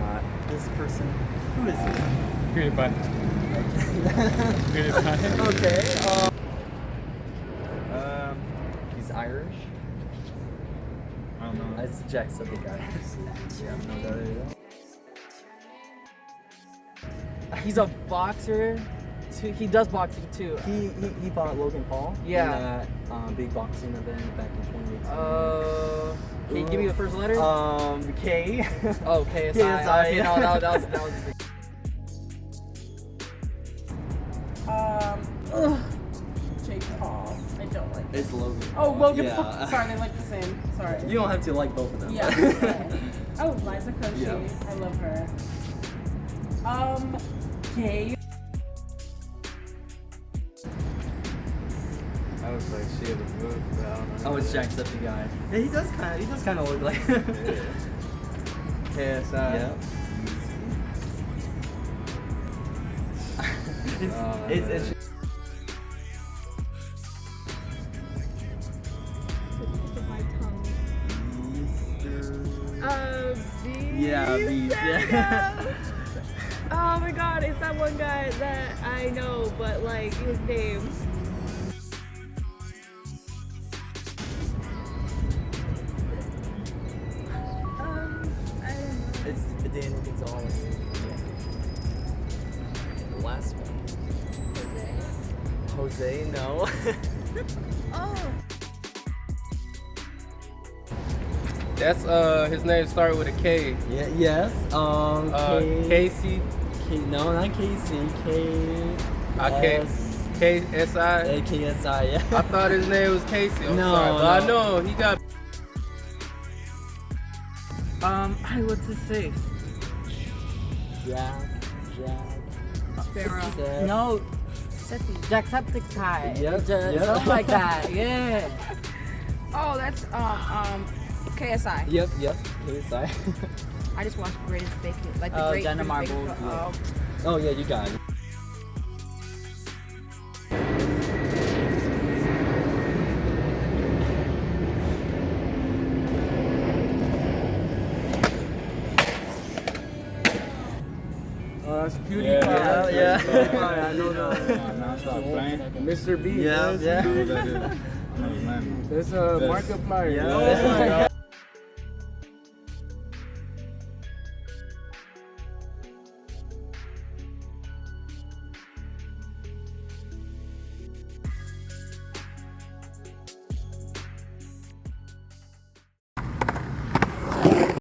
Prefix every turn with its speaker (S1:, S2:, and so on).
S1: got this person. Who is he?
S2: PewDiePie. PewDiePie.
S1: okay. Um, um, he's Irish.
S2: I don't know.
S1: It's Jacksepticeye. yeah, no, that is-
S3: He's a boxer. Too. He does boxing too.
S1: He, he he fought Logan Paul.
S3: Yeah.
S1: In that um, big boxing event back in 2018.
S3: Uh, can you give me the first letter?
S1: Um, K.
S3: oh, KSI.
S1: KSI,
S3: Okay,
S1: yeah.
S3: no, that, that was that was.
S4: Um, Jake Paul. I don't like.
S1: It's Logan.
S4: Oh, Logan
S1: Yeah.
S4: Paul. Sorry, they like the same. Sorry.
S1: You don't have to like both of them.
S4: Yeah. sorry. oh, Liza Koshy.
S1: Yeah.
S4: I love her. Um, gay.
S2: I was like, shit, it's good, but I don't know.
S1: Oh, it's Jacksepticeye. Yeah, he does kind of he does kind of look like.
S2: KSI.
S1: yeah. it's,
S2: Oh,
S1: it's,
S2: man.
S1: it's
S5: Uh,
S1: Yeah, Beast, yeah.
S5: oh my god, it's that one guy that I know, but like his name. Don't know.
S1: It's Daniel Gonzalez. The last one. Jose, no.
S5: Oh,
S6: That's uh his name started with a K.
S1: yeah, yes. Um,
S6: Uh,
S1: K-
S6: Casey.
S1: K- no, not Casey. K.
S6: I K
S1: S-
S6: K S I.
S1: A K S I. Yeah.
S6: I thought his name was Casey. I'm
S1: No,
S6: sorry, but I know he got.
S3: Um, hey, what's his face?
S1: Jack. Jack.
S4: Sparrow.
S1: Seth.
S3: No, Jacksepticeye.
S1: Yep,
S3: Just
S1: yep.
S3: Something like that. Yeah.
S4: Oh, that's um um KSI.
S1: Yep. Yep. KSI.
S4: I just watched Greatest Bacon, like the
S3: Oh,
S4: Great
S3: Jenna
S4: British Baking
S3: Marbles, yeah.
S4: Oh,
S1: oh yeah, you got it.
S2: Oh, that's PewDiePie.
S1: Yeah, yeah.
S2: PewDiePie, I know that.
S6: Nah, stop playing.
S2: Mr. B.
S1: Yeah, yeah.
S2: That's uh, Markiplier.
S1: Yeah.
S2: Oh my God.